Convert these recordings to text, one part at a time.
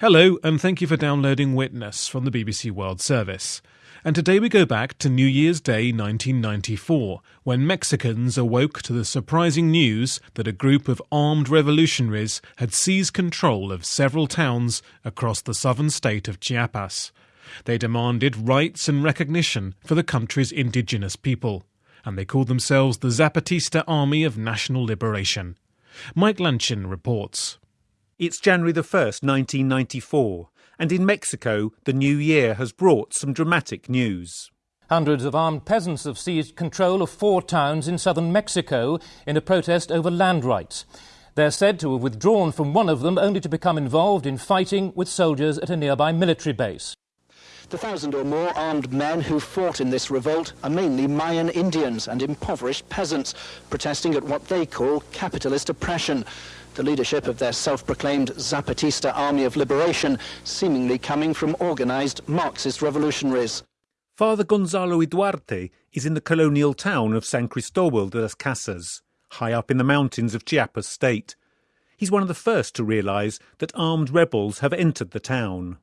Hello, and thank you for downloading Witness from the BBC World Service. And today we go back to New Year's Day 1994, when Mexicans awoke to the surprising news that a group of armed revolutionaries had seized control of several towns across the southern state of Chiapas. They demanded rights and recognition for the country's indigenous people, and they called themselves the Zapatista Army of National Liberation. Mike Lanchin reports. It's January the 1st, 1994, and in Mexico, the new year has brought some dramatic news. Hundreds of armed peasants have seized control of four towns in southern Mexico in a protest over land rights. They're said to have withdrawn from one of them only to become involved in fighting with soldiers at a nearby military base. The thousand or more armed men who fought in this revolt are mainly Mayan Indians and impoverished peasants, protesting at what they call capitalist oppression the leadership of their self-proclaimed Zapatista Army of Liberation, seemingly coming from organized Marxist revolutionaries. Father Gonzalo Ituarte is in the colonial town of San Cristobal de las Casas, high up in the mountains of Chiapas state. He's one of the first to realize that armed rebels have entered the town.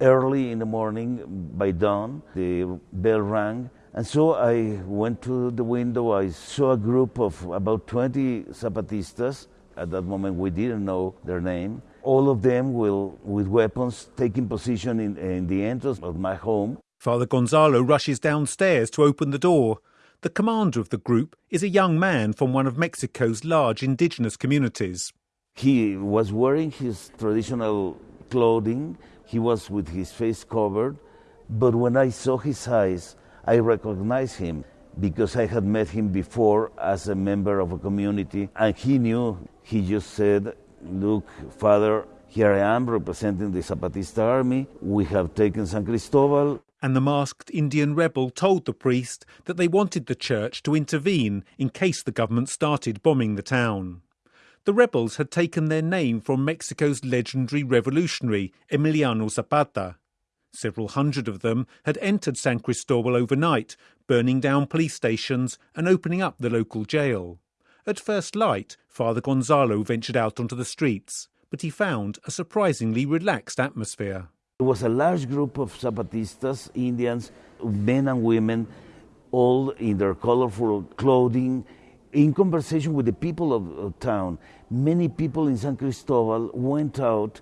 Early in the morning, by dawn, the bell rang, and so I went to the window. I saw a group of about 20 Zapatistas at that moment, we didn't know their name. All of them will, with weapons, taking position in, in the entrance of my home. Father Gonzalo rushes downstairs to open the door. The commander of the group is a young man from one of Mexico's large indigenous communities. He was wearing his traditional clothing, he was with his face covered, but when I saw his eyes, I recognized him because I had met him before as a member of a community, and he knew. He just said, Look, Father, here I am representing the Zapatista army. We have taken San Cristobal. And the masked Indian rebel told the priest that they wanted the church to intervene in case the government started bombing the town. The rebels had taken their name from Mexico's legendary revolutionary, Emiliano Zapata. Several hundred of them had entered San Cristobal overnight, burning down police stations and opening up the local jail. At first light, Father Gonzalo ventured out onto the streets, but he found a surprisingly relaxed atmosphere. There was a large group of Zapatistas, Indians, men and women, all in their colorful clothing, in conversation with the people of the town. Many people in San Cristobal went out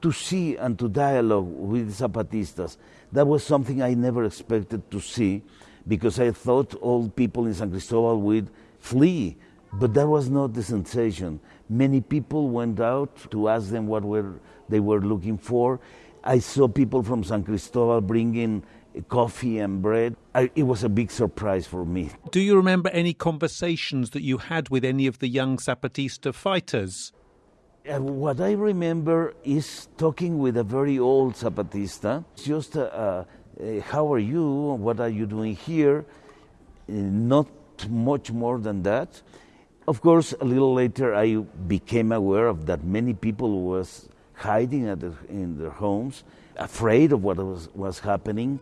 to see and to dialogue with Zapatistas. That was something I never expected to see because I thought all people in San Cristobal would flee, but that was not the sensation. Many people went out to ask them what were, they were looking for. I saw people from San Cristobal bringing coffee and bread. I, it was a big surprise for me. Do you remember any conversations that you had with any of the young Zapatista fighters? Uh, what I remember is talking with a very old Zapatista, just, uh, uh, how are you? What are you doing here? Uh, not much more than that. Of course, a little later, I became aware of that many people was hiding the, in their homes, afraid of what was, was happening.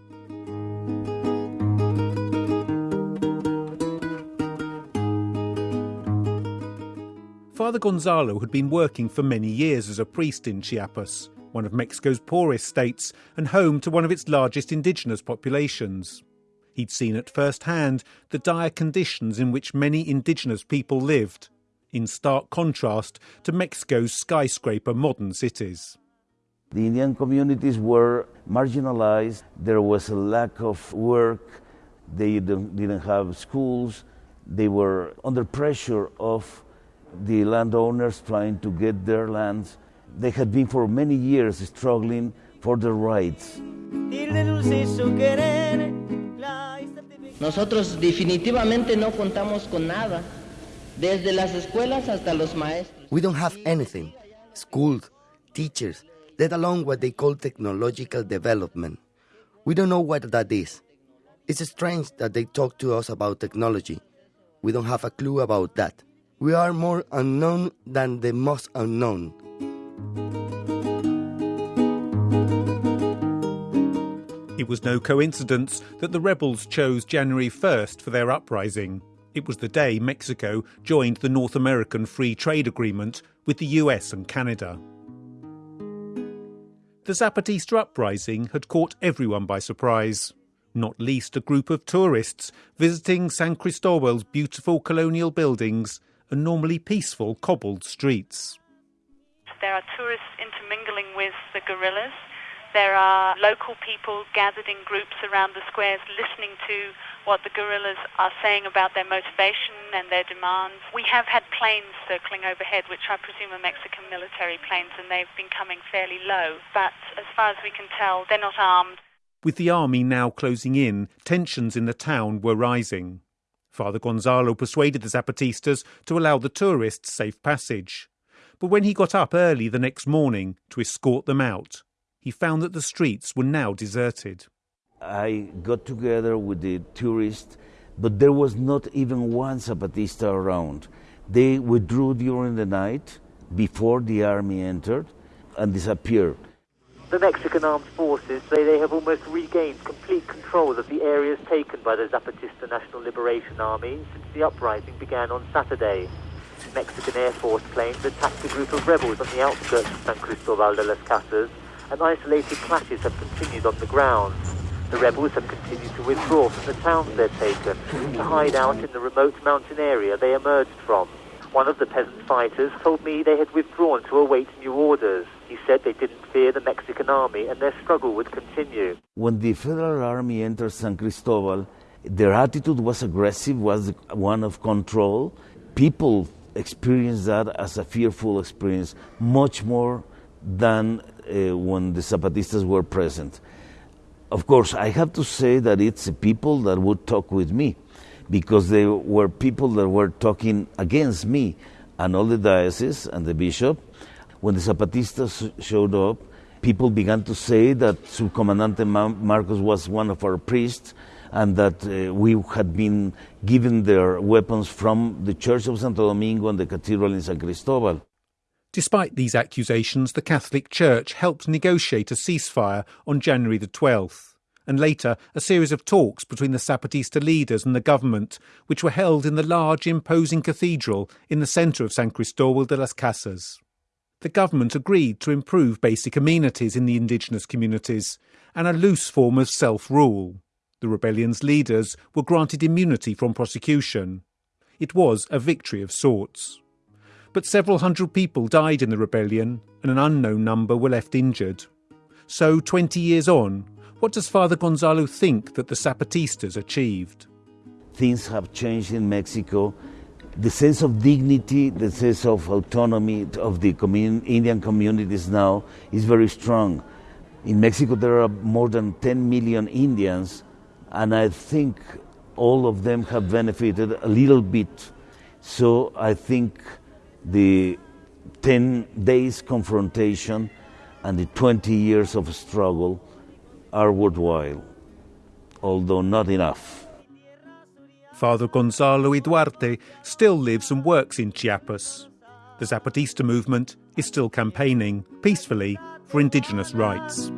Father Gonzalo had been working for many years as a priest in Chiapas, one of Mexico's poorest states and home to one of its largest indigenous populations. He'd seen at first hand the dire conditions in which many indigenous people lived, in stark contrast to Mexico's skyscraper modern cities. The Indian communities were marginalized, there was a lack of work, they didn't have schools, they were under pressure of the landowners trying to get their lands. They had been for many years struggling for their rights. Nosotros definitivamente no contamos con nada, desde las escuelas hasta los maestros. We don't have anything. Schools, teachers, let alone what they call technological development. We don't know what that is. It's strange that they talk to us about technology. We don't have a clue about that. We are more unknown than the most unknown. It was no coincidence that the rebels chose January 1st for their uprising. It was the day Mexico joined the North American Free Trade Agreement with the US and Canada. The Zapatista uprising had caught everyone by surprise, not least a group of tourists visiting San Cristobal's beautiful colonial buildings and normally peaceful cobbled streets. There are tourists intermingling with the guerrillas. There are local people gathered in groups around the squares listening to what the guerrillas are saying about their motivation and their demands. We have had planes circling overhead, which I presume are Mexican military planes, and they've been coming fairly low. But as far as we can tell, they're not armed. With the army now closing in, tensions in the town were rising. Father Gonzalo persuaded the Zapatistas to allow the tourists safe passage. But when he got up early the next morning to escort them out, he found that the streets were now deserted. I got together with the tourists, but there was not even one Zapatista around. They withdrew during the night before the army entered and disappeared. The Mexican armed forces say they have almost regained complete control of the areas taken by the Zapatista National Liberation Army since the uprising began on Saturday. Mexican Air Force planes attacked a group of rebels on the outskirts of San Cristobal de las Casas, and isolated clashes have continued on the ground. The rebels have continued to withdraw from the towns they'd taken to hide out in the remote mountain area they emerged from. One of the peasant fighters told me they had withdrawn to await new orders. He said they didn't fear the Mexican army and their struggle would continue. When the federal army entered San Cristobal, their attitude was aggressive, was one of control. People experienced that as a fearful experience, much more than uh, when the Zapatistas were present. Of course, I have to say that it's people that would talk with me because they were people that were talking against me and all the diocese and the bishop. When the Zapatistas showed up, people began to say that Subcomandante Marcos was one of our priests and that uh, we had been given their weapons from the Church of Santo Domingo and the Cathedral in San Cristobal. Despite these accusations, the Catholic Church helped negotiate a ceasefire on January the 12th, and later a series of talks between the Zapatista leaders and the government, which were held in the large, imposing cathedral in the centre of San Cristobal de las Casas. The government agreed to improve basic amenities in the indigenous communities and a loose form of self rule. The rebellion's leaders were granted immunity from prosecution. It was a victory of sorts but several hundred people died in the rebellion and an unknown number were left injured. So, 20 years on, what does Father Gonzalo think that the Zapatistas achieved? Things have changed in Mexico. The sense of dignity, the sense of autonomy of the commun- Indian communities now is very strong. In Mexico, there are more than 10 million Indians, and I think all of them have benefited a little bit. So I think the 10 days confrontation and the 20 years of struggle are worthwhile, although not enough. Father Gonzalo Ituarte still lives and works in Chiapas. The Zapatista movement is still campaigning peacefully for indigenous rights.